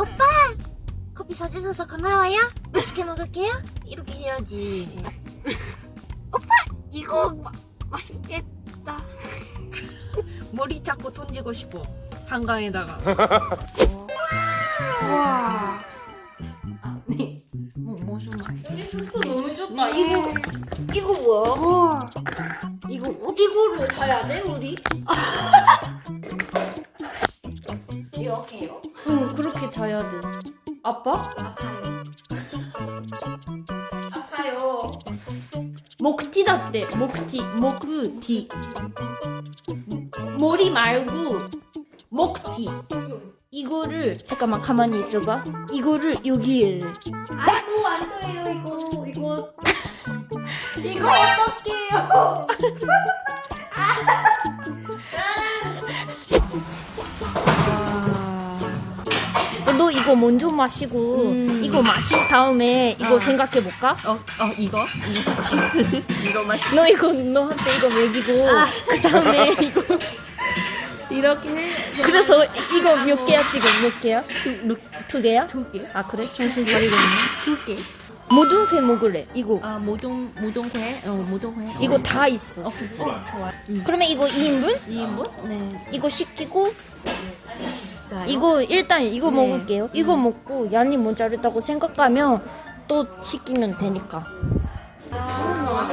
오빠 커피 사주셔서 고마워요 맛있게 먹을게요 이렇게 해야지 이거 마, 맛있겠다. 머리 잡고 던지고 싶어 한강에다가 와. 아, 네. 뭐 무슨 맛? 여기 숙소 너무 좋다 이거 이거 뭐야? 우와. 이거 이거로 자야 돼 우리? 이렇게요? 응 그렇게 자야 돼 아빠? 아파요. 아파요. 목티 닿대. 목티 목티 머리 말고 목티 이거를 잠깐만 가만히 있어봐. 이거를 여기에 아이고 안 돼요 이거. 이거. 이거 어떡해요? 너 이거 먼저 마시고 음. 이거 마신 다음에 이거 어. 생각해 볼까? 어, 어 이거? 이거 맛너 이거 너한테 이거 먹이고 아. 그 다음에 이거 이렇게 해. 그래서 이거 몇 개야 지금 몇 개야? 두, 두 개야? 두 개. 아 그래? 정신 차리고 있네 두 개. 모든 회 먹을래 이거 아 모동 모동회. 어 모동회. 이거 다 있어 어, 어 좋아. 음. 그러면 이거 2인분? 2인분? 네. 이거 시키고 자, 이거 일단 이거 네. 먹을게요 이거 음. 먹고 양이 모자르다고 생각하면 또 시키면 되니까 아,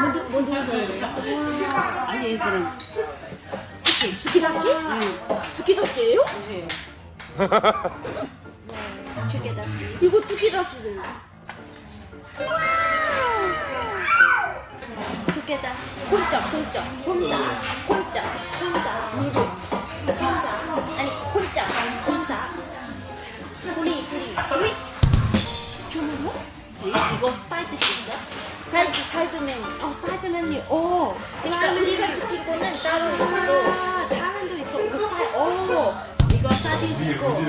모든 모든 회 아니 그래. 스키? 스키다시예요? 네. 두개 다시. 이거 스키다시래요 두개 다시. 혼자 혼자 혼자. 혼자 사이드? 사이드 메뉴 어 사이드 메뉴. 오. 그러니까 우리가 시킨 거는 따로 있어 아, 다른 도 있어. 이거 사이. 오. 이거 사이드 있고.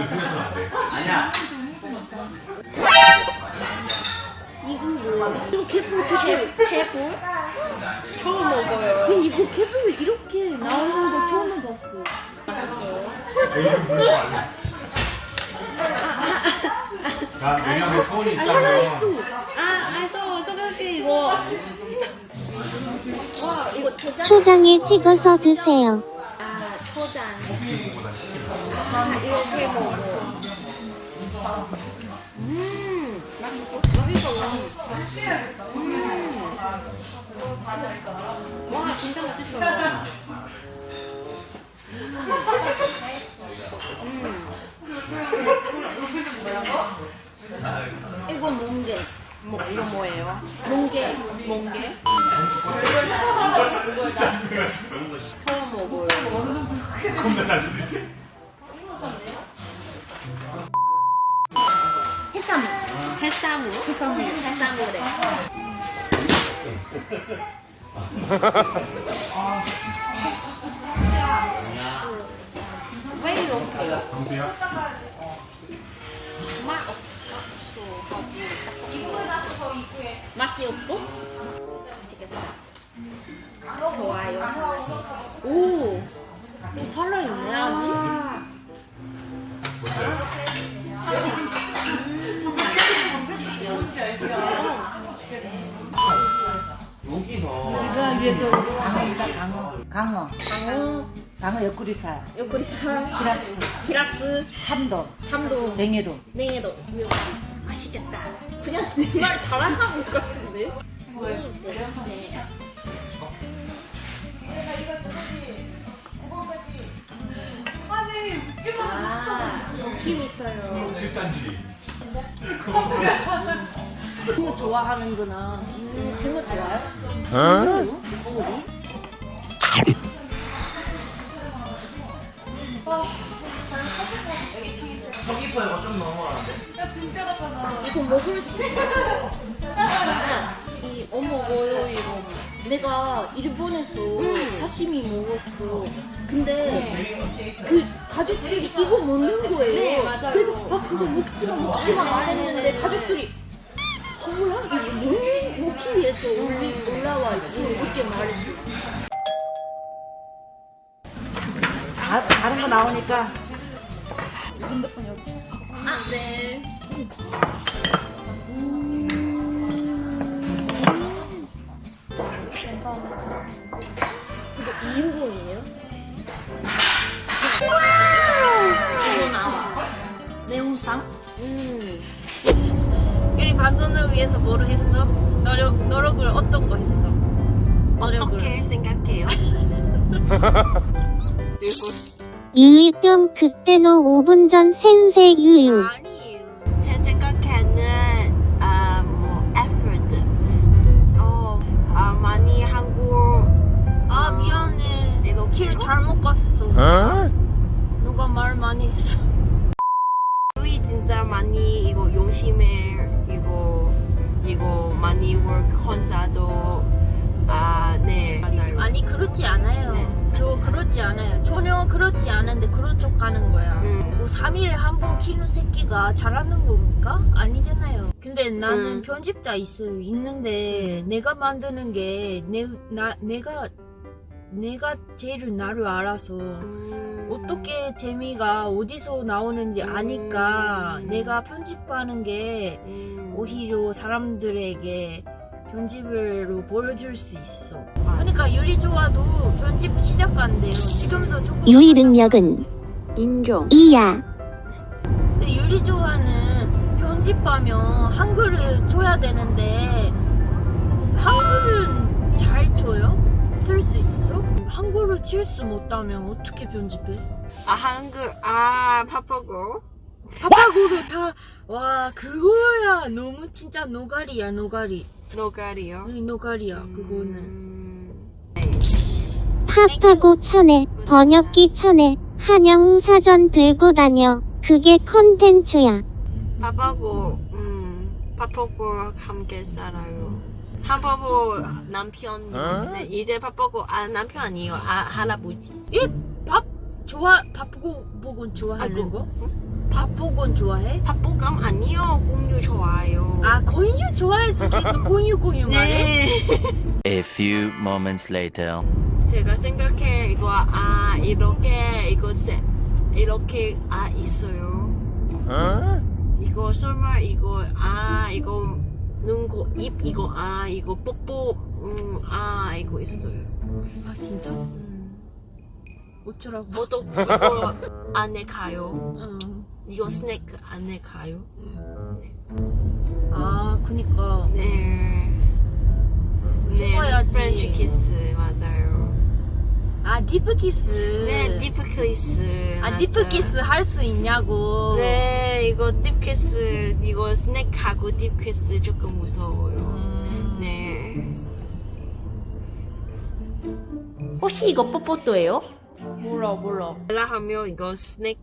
이거 뭐야? 이거 개뿔 개뿔 페프. 처음 먹어요. 이거 개뿔 이렇게 나오는 거 처음 봤어 난 왜냐면 소원이 있어. 아, 알았어. 이거. 와, 이거 초장. 초장에 찍어서 드세요. 아, 초장. 아, 이렇게 먹어. 음, 맛있어. 맛있어. 음. 와, 진짜 맛있어. 이거 멍게 뭐, 이거 뭐예요? 멍게 멍게? 처음 먹어요. 겁나 잘 들리네. 해삼 해산물? 해산물. 해산물에. 왜 이렇게? 동수야? 맛이 없어? 맛있겠다. 좋아요. 오, 오 살아있네 아직 아, 이거 위에도 강어입니다 강어. 강어. 강어. 강어 옆구리살. 요구리살. 히라스. 히라스. 참돔. 참도 냉이로 냉 그냥 내말 따라하는 것 같은데 음, 네. 아, 힘 있어요 7단지. 그거 좋아하는구나 음, 그거 좋아요? 어? 먹을 수 있어? 이 어머고요 이거 내가 일본에서 사시미 먹었어. 근데 그 가족들이 이거 먹는 거예요. 네. 그래서 아 그거 먹지마 먹지마 말했는데 가족들이 어, 뭐야 이거 먹, 먹기 위해서 올리, 올라와 있어. 이렇게 말했어. 다, 다른 거 나오니까. 핸드폰 여기. 아, 네. 이거 2인분이에요? 이거 나와. 매운탕? 음. 유리 반선을 위해서 뭐를 했어? 노력, 노력을 어떤 거 했어? 노력을. 어떻게 생각해요? 들고 유유병 그때너 5분 전 생세 유유. 아니 잘못 갔어. 누가 말 많이 했어. 유이 진짜 많이 이거 용심해 이거 이거 많이 work 혼자도 아네 맞아요 아니 그렇지 않아요. 네. 저 그렇지 않아요. 전혀 그렇지 않은데 그런 척 하는 거야. 음. 뭐 3일에 한 번 키우는 새끼가 잘하는 겁니까? 아니잖아요. 근데 나는 음. 편집자 있어요. 있는데 내가 만드는 게 내, 나, 내가 내가 제일 나를 알아서 음. 어떻게 재미가 어디서 나오는지 아니까 음. 내가 편집하는 게 음. 오히려 사람들에게 편집으로 보여줄 수 있어. 그러니까 유리 좋아도 편집 시작한대요. 지금도 조금. 유희 능력은 인종 이야. 근데 유리 좋아는 편집하면 한글을 줘야 되는데 한글은 잘 줘요? 쓸 수 있어? 한글을 칠 수 못하면 어떻게 편집해? 아 한글 아 바쁘고 파파고를 다 와 그거야 너무 진짜 노가리야 노가리 노가리요 응, 노가리야 그거는 음. 팝하고 천에 번역기 천에 한영 사전 들고 다녀. 그게 컨텐츠야. 바쁘고 음 바쁘고 함께 살아요 바쁘고 남편 네, 이제 바쁘고 아 남편 아니에요 아 할아버지 밥 좋아 바쁘고 보곤 좋아하는 아이고. 거? 바쁘곤 좋아해? 바쁘감 아니요 공유 좋아요 아 공유 좋아해서 계속 공유 공유 말해? 네 A few moments later. 제가 생각해 이거 아 이렇게 이거 세 이렇게 아 있어요 이거 설마 이거 아 이거 눈고 입 이거 아 이거 뽀뽀 음 아 이거 있어요 아 진짜? 음. 어쩌라고? 뭐도 이거 안에 가요 응. 이거 스낵 안에 가요 아 그니까 네 네, 해봐야지. 프렌치 키스 맞아요. 아 디프키스 네, 디프 키스. 아. 디프키스 할 수 있냐고 네, 이거 딥 키스, 이거 스낵하고 딥 키스 조금 무서워요. 음. 네. 혹시 이거 뽀뽀또예요? 몰라 몰라 라 하면 이거 스낵,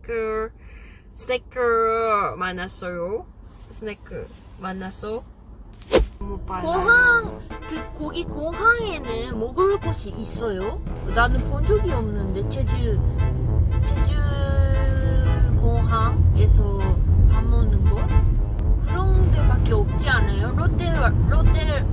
스낵 만났어요. 스낵 만났어. 공항 그 거기 공항에는 먹을 곳이 있어요? 나는 본 적이 없는데 제주 제주 공항에서 밥 먹는 거 그런 데밖에 없지 않아요? 롯데 롯데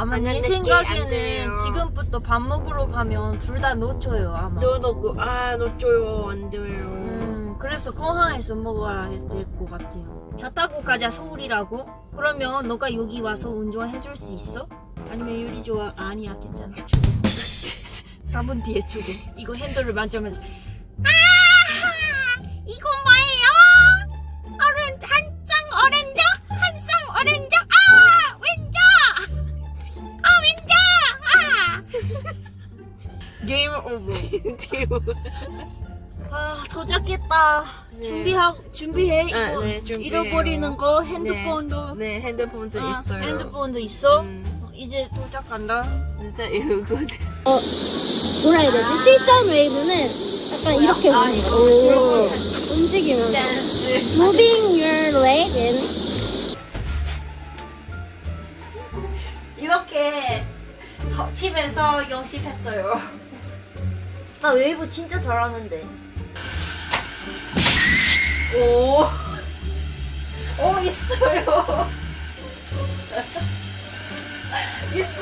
아마 안 생각에는. 지금부터 밥 먹으러 가면 둘 다 놓쳐요 아마. 너 놓고, 아, 놓줘요. 안 돼요. 음, 그래서 공항에서 먹어야 될 것 같아요. 차 타고 가자 서울이라고? 그러면 너가 여기 와서 운전해 줄 수 있어? 아니면 유리 좋아? 아니야 괜찮아 죽어. 3분 뒤에 죽어. 이거 핸들을 만져면 아 이거 아 게임 오버. 아 도착했다. 네. 준비하 준비해 이거 아, 네, 준비해요. 잃어버리는 거 핸드폰도 네, 핸드폰도 아, 있어요. 핸드폰도 있어. 음, 어, 이제 도착한다. 진짜 이거 뭐라 해야 되지? 실전 웨이브는 약간 이렇게 아, 이거 거. 이거 움직이면서. 댄스. Moving your leg and 이렇게 어, 집에서 연습했어요. 나 웨이브 진짜 잘하는데. 오, 오 있어요. 있어요.